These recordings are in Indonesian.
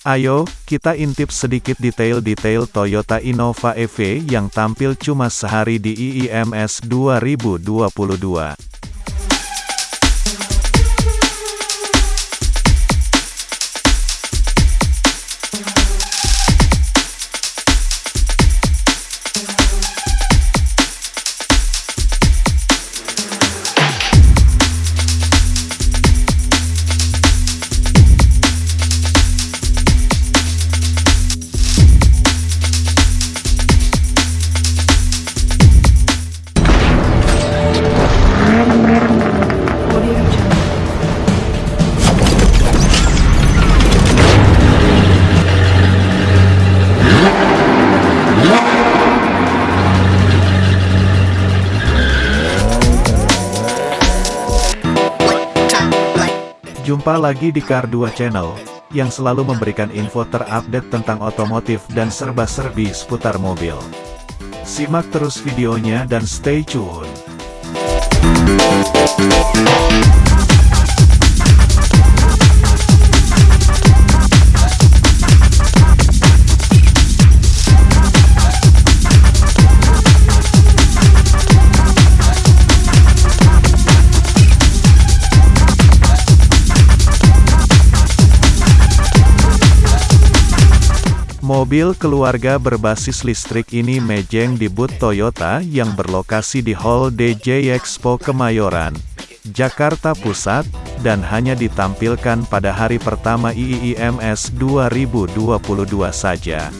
Ayo, kita intip sedikit detail-detail Toyota Innova EV yang tampil cuma sehari di IIMS 2022. Jumpa lagi di Car 2 Channel, yang selalu memberikan info terupdate tentang otomotif dan serba-serbi seputar mobil. Simak terus videonya dan stay tune. Mobil keluarga berbasis listrik ini mejeng di booth Toyota yang berlokasi di Hall DJ Expo Kemayoran, Jakarta Pusat, dan hanya ditampilkan pada hari pertama IIMS 2022 saja.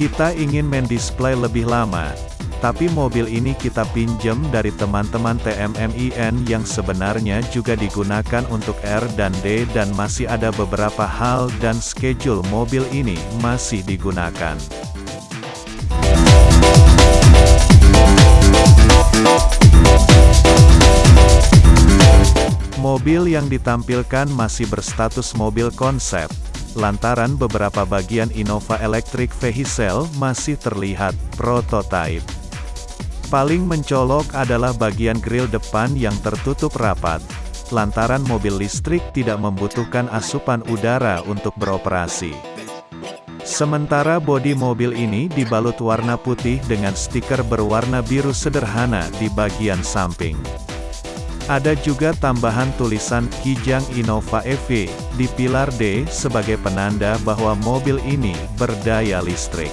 Kita ingin main display lebih lama, tapi mobil ini kita pinjam dari teman-teman TMMIN yang sebenarnya juga digunakan untuk R dan D dan masih ada beberapa hal dan schedule mobil ini masih digunakan. Mobil yang ditampilkan masih berstatus mobil konsep, lantaran beberapa bagian Innova Electric Vehicle masih terlihat prototype. Paling mencolok adalah bagian grill depan yang tertutup rapat, lantaran mobil listrik tidak membutuhkan asupan udara untuk beroperasi. Sementara bodi mobil ini dibalut warna putih dengan stiker berwarna biru sederhana di bagian samping. Ada juga tambahan tulisan Kijang Innova EV di pilar D sebagai penanda bahwa mobil ini berdaya listrik.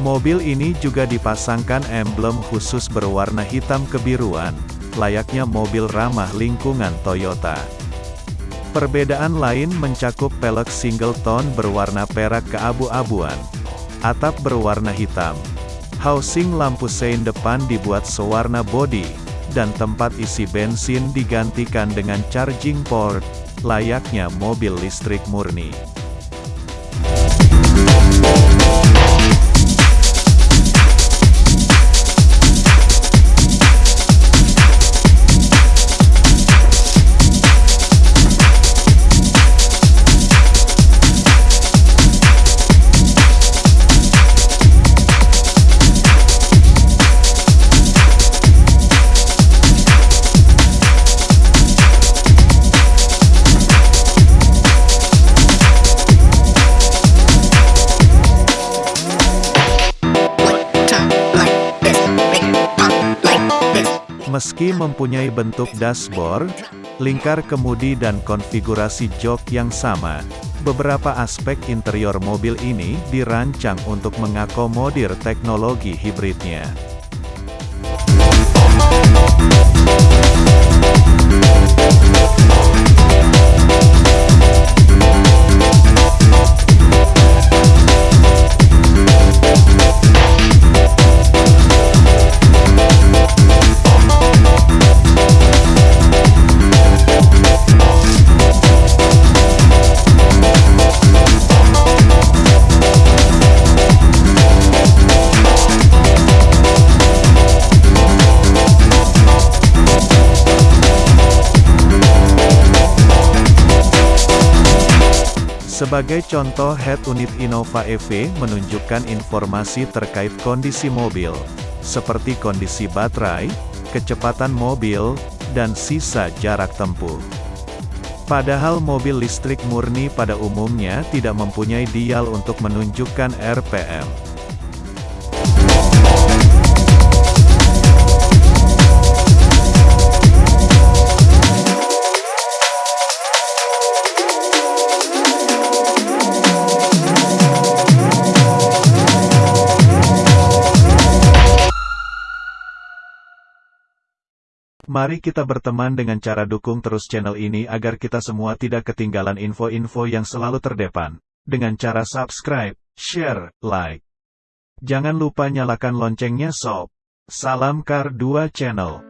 Mobil ini juga dipasangkan emblem khusus berwarna hitam kebiruan, layaknya mobil ramah lingkungan Toyota. Perbedaan lain mencakup pelek single tone berwarna perak keabu-abuan, atap berwarna hitam, housing lampu sein depan dibuat sewarna body, dan tempat isi bensin digantikan dengan charging port, layaknya mobil listrik murni. Meski mempunyai bentuk dashboard, lingkar kemudi dan konfigurasi jok yang sama, beberapa aspek interior mobil ini dirancang untuk mengakomodir teknologi hibridnya. Sebagai contoh head unit Innova EV menunjukkan informasi terkait kondisi mobil, seperti kondisi baterai, kecepatan mobil, dan sisa jarak tempuh. Padahal mobil listrik murni pada umumnya tidak mempunyai dial untuk menunjukkan RPM. Mari kita berteman dengan cara dukung terus channel ini agar kita semua tidak ketinggalan info-info yang selalu terdepan. Dengan cara subscribe, share, like. Jangan lupa nyalakan loncengnya sob. Salam Kar 2 Channel.